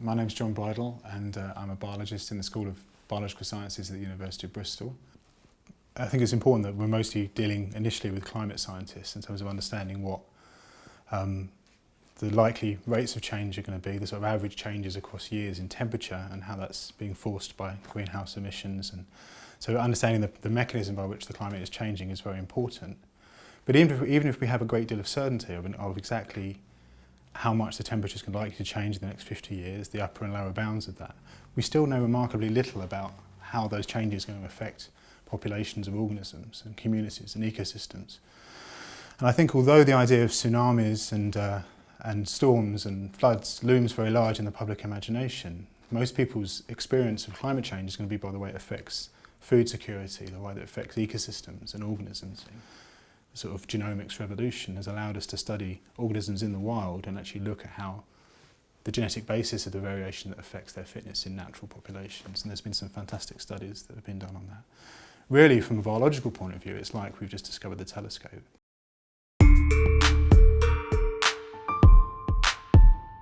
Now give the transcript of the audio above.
my name is John Bridle and uh, I'm a biologist in the School of Biological Sciences at the University of Bristol. I think it's important that we're mostly dealing initially with climate scientists in terms of understanding what um, the likely rates of change are going to be, the sort of average changes across years in temperature and how that's being forced by greenhouse emissions. And so understanding the, the mechanism by which the climate is changing is very important. But even if, even if we have a great deal of certainty of, of exactly how much the temperature is likely to change in the next 50 years, the upper and lower bounds of that, we still know remarkably little about how those changes are going to affect populations of organisms and communities and ecosystems. And I think although the idea of tsunamis and, uh, and storms and floods looms very large in the public imagination, most people's experience of climate change is going to be by the way it affects food security, the way that it affects ecosystems and organisms sort of genomics revolution has allowed us to study organisms in the wild and actually look at how the genetic basis of the variation that affects their fitness in natural populations. And there's been some fantastic studies that have been done on that. Really, from a biological point of view, it's like we've just discovered the telescope.